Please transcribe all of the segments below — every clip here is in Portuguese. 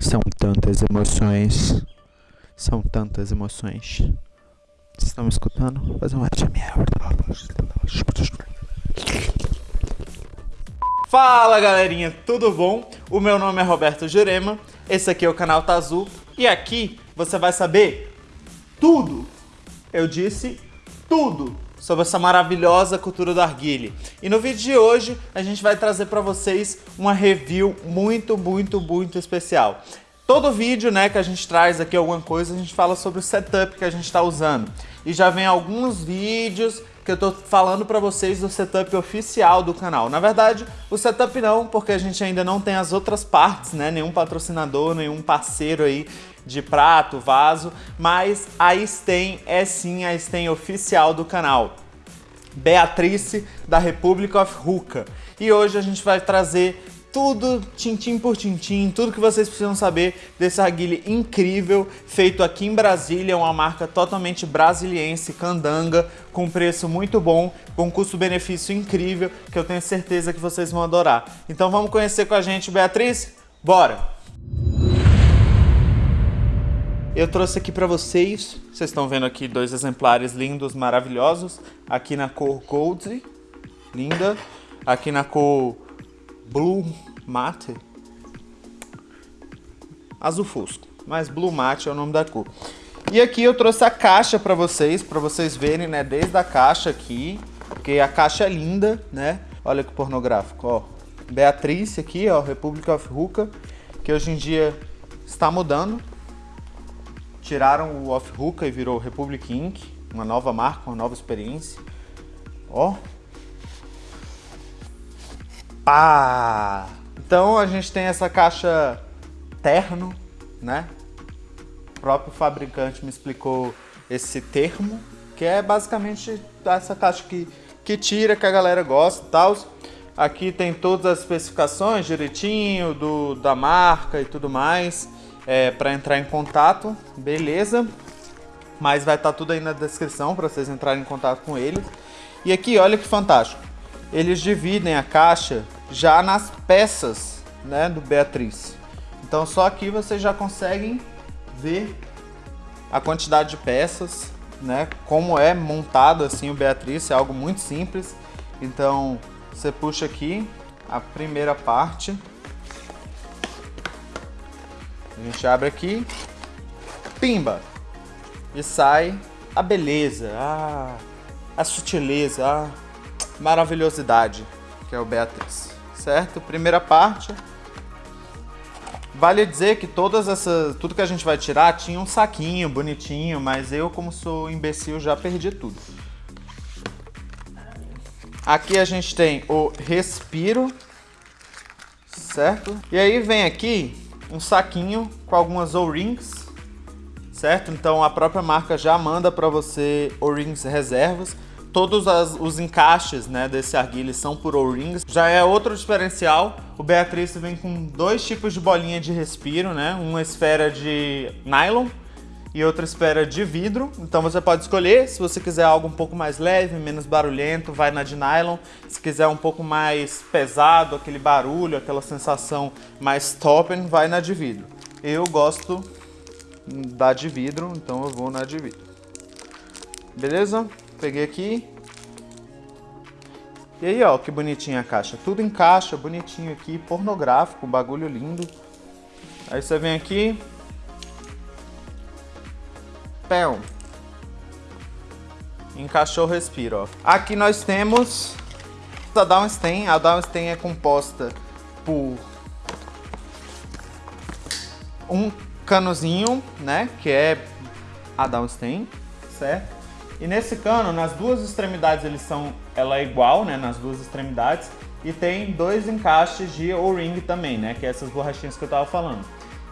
São tantas emoções. São tantas emoções. Vocês estão me escutando? Vou fazer um ASMR. Fala galerinha, tudo bom? O meu nome é Roberto Jurema, esse aqui é o canal Tazu e aqui você vai saber tudo, eu disse tudo, sobre essa maravilhosa cultura do arguile. E no vídeo de hoje a gente vai trazer para vocês uma review muito, muito, muito especial. Todo vídeo né, que a gente traz aqui alguma coisa, a gente fala sobre o setup que a gente está usando. E já vem alguns vídeos que eu tô falando para vocês do setup oficial do canal. Na verdade, o setup não, porque a gente ainda não tem as outras partes, né? Nenhum patrocinador, nenhum parceiro aí de prato, vaso, mas a Stem é sim a Stem oficial do canal. Beatrice da Republic of Ruka. E hoje a gente vai trazer tudo tintim por tintim, tudo que vocês precisam saber desse arguile incrível, feito aqui em Brasília, uma marca totalmente brasiliense, candanga, com preço muito bom, com custo-benefício incrível, que eu tenho certeza que vocês vão adorar. Então vamos conhecer com a gente, Beatriz? Bora! Eu trouxe aqui para vocês, vocês estão vendo aqui dois exemplares lindos, maravilhosos, aqui na cor Gold, linda, aqui na cor Blue Mate, azul fosco, mas Blue Mate é o nome da cor. E aqui eu trouxe a caixa para vocês, para vocês verem, né, desde a caixa aqui, porque a caixa é linda, né? Olha que pornográfico, ó. Beatriz aqui, ó, Republic of Ruka, que hoje em dia está mudando. Tiraram o Off Ruka e virou Republic Inc., uma nova marca, uma nova experiência. Ó, Pá! Então a gente tem essa caixa terno, né? O próprio fabricante me explicou esse termo, que é basicamente essa caixa que, que tira, que a galera gosta e tal. Aqui tem todas as especificações direitinho do, da marca e tudo mais é, para entrar em contato, beleza? Mas vai estar tá tudo aí na descrição para vocês entrarem em contato com eles. E aqui, olha que fantástico eles dividem a caixa já nas peças né, do Beatriz. Então só aqui vocês já conseguem ver a quantidade de peças, né, como é montado assim o Beatriz, é algo muito simples. Então você puxa aqui a primeira parte, a gente abre aqui, pimba, e sai a beleza, a, a sutileza, a maravilhosidade, que é o Beatriz, certo? Primeira parte. Vale dizer que todas essas, tudo que a gente vai tirar tinha um saquinho bonitinho, mas eu, como sou imbecil, já perdi tudo. Aqui a gente tem o respiro, certo? E aí vem aqui um saquinho com algumas O-rings, certo? Então a própria marca já manda para você O-rings reservas todos as, os encaixes né, desse arguile são por O-rings. Já é outro diferencial, o Beatriz vem com dois tipos de bolinha de respiro, né? Uma esfera de nylon e outra esfera de vidro. Então você pode escolher, se você quiser algo um pouco mais leve, menos barulhento, vai na de nylon. Se quiser um pouco mais pesado, aquele barulho, aquela sensação mais toppen, vai na de vidro. Eu gosto da de vidro, então eu vou na de vidro. Beleza? Peguei aqui. E aí, ó, que bonitinha a caixa. Tudo em caixa, bonitinho aqui, pornográfico, bagulho lindo. Aí você vem aqui. Pão. Encaixou o respiro, ó. Aqui nós temos a Downstein. A Downstein é composta por um canozinho, né, que é a Downstein, certo? E nesse cano, nas duas extremidades eles são, ela é igual, né, nas duas extremidades, e tem dois encaixes de O-ring também, né, que é essas borrachinhas que eu tava falando.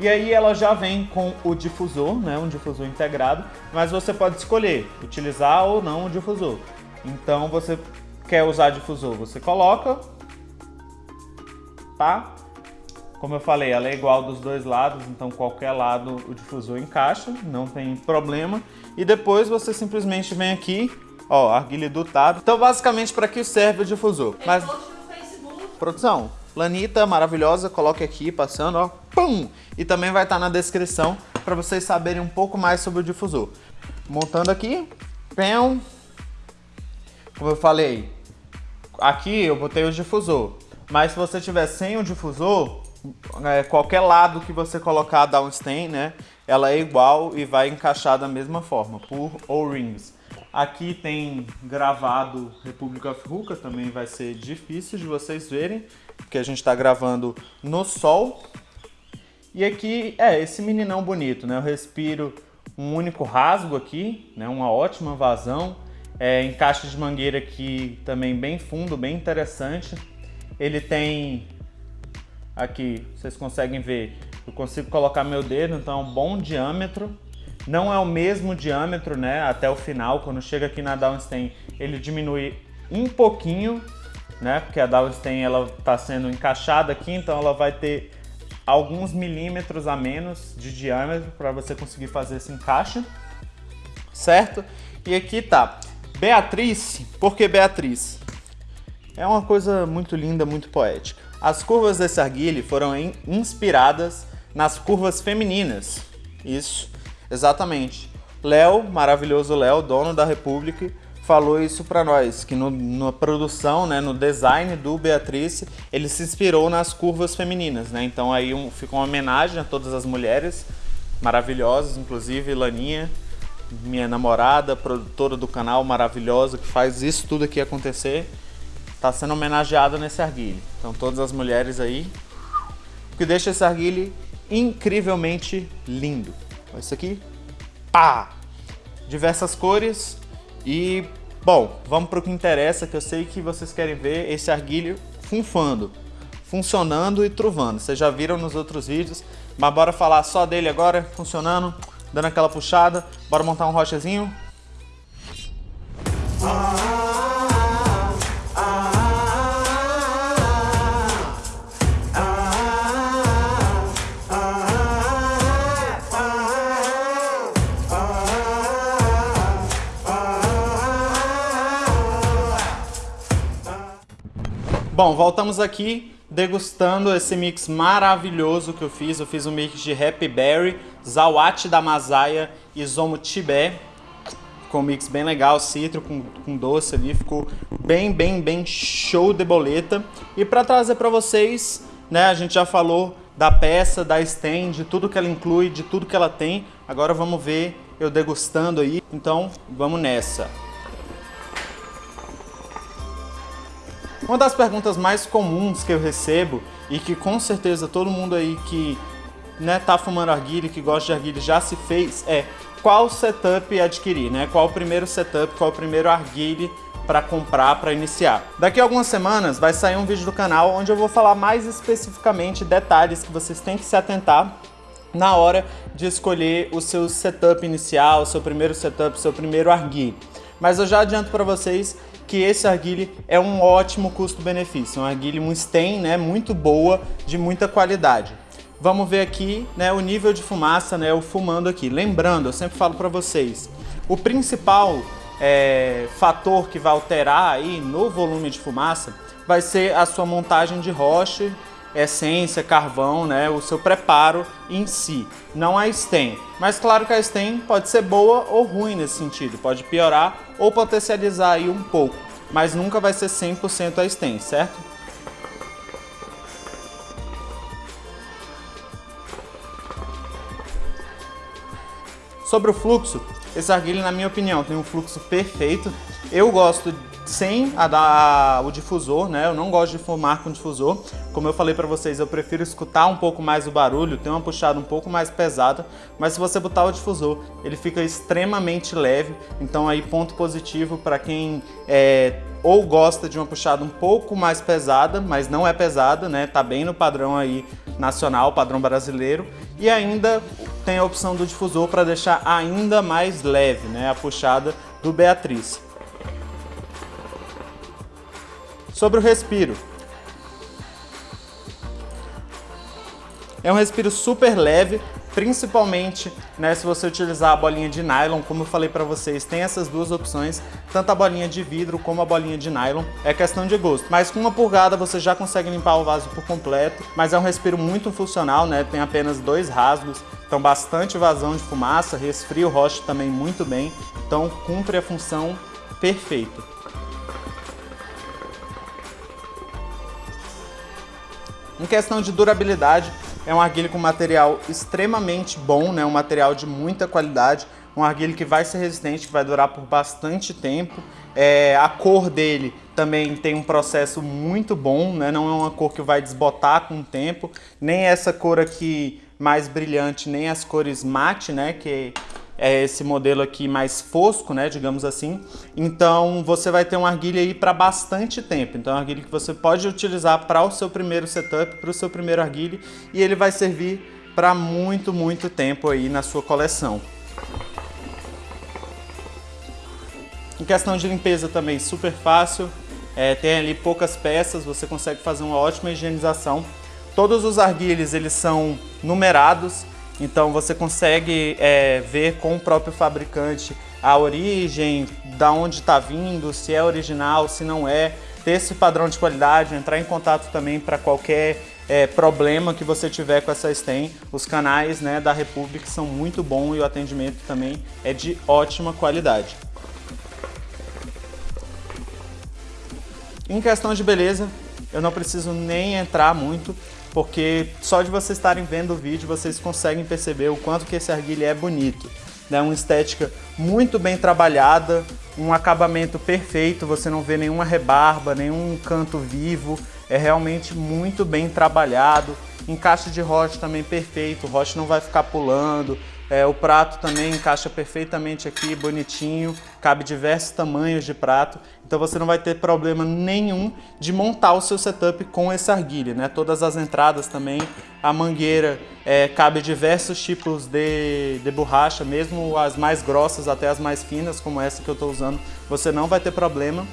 E aí ela já vem com o difusor, né, um difusor integrado, mas você pode escolher utilizar ou não o difusor. Então você quer usar difusor, você coloca, tá? Como eu falei, ela é igual dos dois lados, então qualquer lado o difusor encaixa, não tem problema. E depois você simplesmente vem aqui, ó, arguilha dotado. Então basicamente para que serve o difusor? Mas... Produção, lanita maravilhosa, coloque aqui, passando, ó. Pum! E também vai estar na descrição para vocês saberem um pouco mais sobre o difusor. Montando aqui, pão. Como eu falei, aqui eu botei o difusor. Mas se você tiver sem o difusor, é, qualquer lado que você colocar a downstem, né, ela é igual e vai encaixar da mesma forma, por O-rings. Aqui tem gravado República of Ruka, também vai ser difícil de vocês verem, porque a gente está gravando no sol. E aqui, é, esse meninão bonito, né? Eu respiro um único rasgo aqui, né? Uma ótima vazão. É, encaixe de mangueira aqui também bem fundo, bem interessante. Ele tem aqui, vocês conseguem ver, eu consigo colocar meu dedo, então é um bom diâmetro. Não é o mesmo diâmetro, né, até o final, quando chega aqui na Downstain, ele diminui um pouquinho, né, porque a Downstain ela está sendo encaixada aqui, então ela vai ter alguns milímetros a menos de diâmetro para você conseguir fazer esse encaixe, certo? E aqui tá, Beatriz, por que Beatriz? É uma coisa muito linda, muito poética. As curvas desse arguile foram inspiradas nas curvas femininas. Isso, exatamente. Léo, maravilhoso Léo, dono da República, falou isso para nós, que no, na produção, né, no design do Beatrice, ele se inspirou nas curvas femininas, né? Então aí um, fica uma homenagem a todas as mulheres maravilhosas, inclusive Laninha, minha namorada, produtora do canal maravilhosa, que faz isso tudo aqui acontecer está sendo homenageada nesse arguile. Então todas as mulheres aí, que deixa esse arguile incrivelmente lindo. Olha isso aqui, pá! Diversas cores e, bom, vamos para o que interessa, que eu sei que vocês querem ver esse arguilho funfando, funcionando e truvando. Vocês já viram nos outros vídeos, mas bora falar só dele agora, funcionando, dando aquela puxada. Bora montar um rochezinho? Ah. Bom, voltamos aqui degustando esse mix maravilhoso que eu fiz. Eu fiz um mix de Happy Berry, Zawat da Masaya e Zomo Tibé. Ficou um mix bem legal, citro com, com doce ali, ficou bem, bem, bem show de boleta. E para trazer para vocês, né, a gente já falou da peça, da stand, de tudo que ela inclui, de tudo que ela tem. Agora vamos ver eu degustando aí, então vamos nessa. Uma das perguntas mais comuns que eu recebo e que com certeza todo mundo aí que né, tá fumando arguile, que gosta de arguile já se fez é qual setup adquirir, né? Qual o primeiro setup, qual o primeiro arguile para comprar, para iniciar. Daqui a algumas semanas vai sair um vídeo do canal onde eu vou falar mais especificamente detalhes que vocês têm que se atentar na hora de escolher o seu setup inicial, o seu primeiro setup, o seu primeiro arguile. Mas eu já adianto para vocês que esse arguile é um ótimo custo-benefício, um arguile Mustang, né, muito boa, de muita qualidade. Vamos ver aqui né, o nível de fumaça, né, o fumando aqui. Lembrando, eu sempre falo para vocês, o principal é, fator que vai alterar aí no volume de fumaça vai ser a sua montagem de roche essência, carvão, né, o seu preparo em si, não a stem. Mas claro que a stem pode ser boa ou ruim nesse sentido, pode piorar ou potencializar aí um pouco, mas nunca vai ser 100% a stem, certo? Sobre o fluxo, esse arguilho, na minha opinião, tem um fluxo perfeito. Eu gosto sem a da, o difusor, né? Eu não gosto de fumar com difusor. Como eu falei para vocês, eu prefiro escutar um pouco mais o barulho, ter uma puxada um pouco mais pesada, mas se você botar o difusor, ele fica extremamente leve. Então aí ponto positivo para quem é, ou gosta de uma puxada um pouco mais pesada, mas não é pesada, né? Tá bem no padrão aí nacional, padrão brasileiro. E ainda tem a opção do difusor para deixar ainda mais leve, né? A puxada do Beatriz. Sobre o respiro. É um respiro super leve, principalmente né, se você utilizar a bolinha de nylon, como eu falei para vocês, tem essas duas opções, tanto a bolinha de vidro como a bolinha de nylon, é questão de gosto. Mas com uma purgada você já consegue limpar o vaso por completo, mas é um respiro muito funcional, né, tem apenas dois rasgos, então bastante vazão de fumaça, resfria o rosto também muito bem, então cumpre a função perfeita. Em questão de durabilidade, é um arguilho com material extremamente bom, né? um material de muita qualidade, um arguilho que vai ser resistente, que vai durar por bastante tempo. É, a cor dele também tem um processo muito bom, né? não é uma cor que vai desbotar com o tempo, nem essa cor aqui mais brilhante, nem as cores mate, né? que é esse modelo aqui mais fosco, né, digamos assim. Então você vai ter uma arguilha aí para bastante tempo. Então é uma arguilha que você pode utilizar para o seu primeiro setup, para o seu primeiro arguilha e ele vai servir para muito, muito tempo aí na sua coleção. Em questão de limpeza também super fácil, é, tem ali poucas peças, você consegue fazer uma ótima higienização. Todos os arguilhos eles são numerados, então você consegue é, ver com o próprio fabricante a origem, da onde está vindo, se é original, se não é, ter esse padrão de qualidade, entrar em contato também para qualquer é, problema que você tiver com essa stem. Os canais né, da Republic são muito bons e o atendimento também é de ótima qualidade. Em questão de beleza, eu não preciso nem entrar muito, porque só de vocês estarem vendo o vídeo vocês conseguem perceber o quanto que esse arguilha é bonito. Né? Uma estética muito bem trabalhada, um acabamento perfeito, você não vê nenhuma rebarba, nenhum canto vivo, é realmente muito bem trabalhado. Encaixe de rocha também perfeito, o rocha não vai ficar pulando, é, o prato também encaixa perfeitamente aqui, bonitinho, cabe diversos tamanhos de prato, então você não vai ter problema nenhum de montar o seu setup com esse arguilha, né? Todas as entradas também, a mangueira é, cabe diversos tipos de, de borracha, mesmo as mais grossas até as mais finas, como essa que eu estou usando, você não vai ter problema,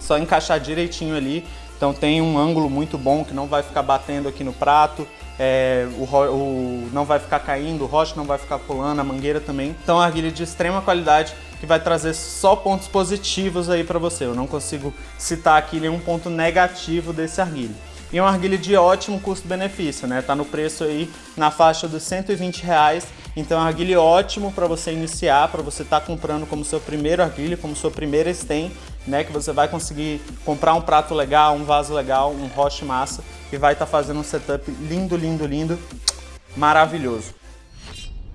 só encaixar direitinho ali, então tem um ângulo muito bom que não vai ficar batendo aqui no prato, é, o, o, não vai ficar caindo, o rocha não vai ficar pulando, a mangueira também. Então a arguilha de extrema qualidade que vai trazer só pontos positivos aí para você. Eu não consigo citar aqui nenhum ponto negativo desse arguilho. E é uma arguilha de ótimo custo-benefício, né? Tá no preço aí na faixa dos 120 reais. Então é arguilho ótimo para você iniciar, para você estar tá comprando como seu primeiro arguilho, como sua primeira stem, né? Que você vai conseguir comprar um prato legal, um vaso legal, um roche massa e vai estar tá fazendo um setup lindo, lindo, lindo, maravilhoso.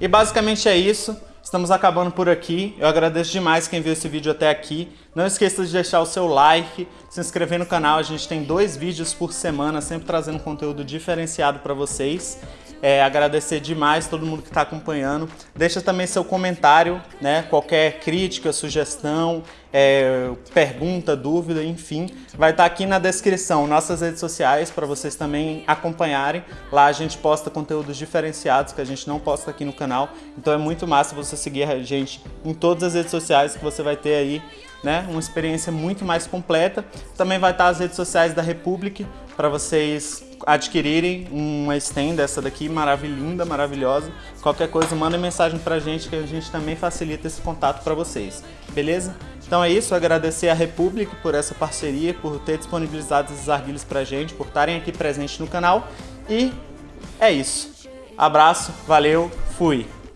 E basicamente é isso. Estamos acabando por aqui. Eu agradeço demais quem viu esse vídeo até aqui. Não esqueça de deixar o seu like, se inscrever no canal. A gente tem dois vídeos por semana, sempre trazendo conteúdo diferenciado para vocês. É, agradecer demais todo mundo que está acompanhando. Deixa também seu comentário, né? Qualquer crítica, sugestão, é, pergunta, dúvida, enfim, vai estar tá aqui na descrição nossas redes sociais para vocês também acompanharem. Lá a gente posta conteúdos diferenciados que a gente não posta aqui no canal. Então é muito massa você seguir a gente em todas as redes sociais que você vai ter aí né, uma experiência muito mais completa. Também vai estar as redes sociais da Republic para vocês adquirirem uma stem dessa daqui, maravilhosa, maravilhosa. Qualquer coisa, manda mensagem pra gente que a gente também facilita esse contato para vocês, beleza? Então é isso, agradecer a Republic por essa parceria, por ter disponibilizado esses arguilhos pra gente, por estarem aqui presentes no canal e é isso. Abraço, valeu, fui!